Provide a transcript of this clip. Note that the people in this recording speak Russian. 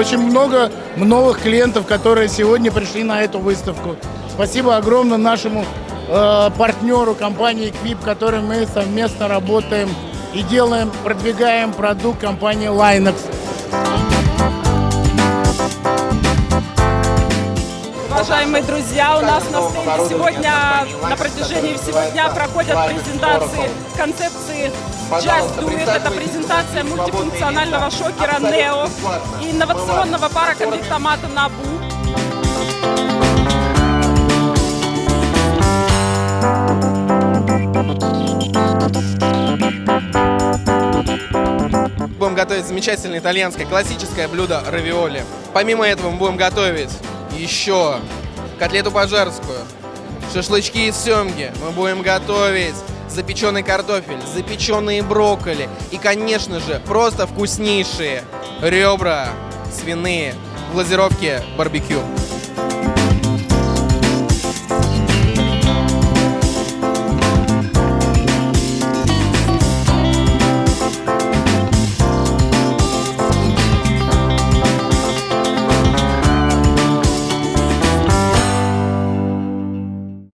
очень много новых клиентов, которые сегодня пришли на эту выставку. Спасибо огромное нашему э, партнеру компании Equip, которым мы совместно работаем и делаем, продвигаем продукт компании Linux. Уважаемые друзья, у нас на стенде сегодня на протяжении всего дня проходят презентации концепции Just Do It. Это презентация мультифункционального шокера Neo и инновационного пара Nabu. Будем готовить замечательное итальянское классическое блюдо равиоли. Помимо этого мы будем готовить еще котлету пожарскую, шашлычки из семги. Мы будем готовить запеченный картофель, запеченные брокколи и, конечно же, просто вкуснейшие ребра свиные в глазировке барбекю.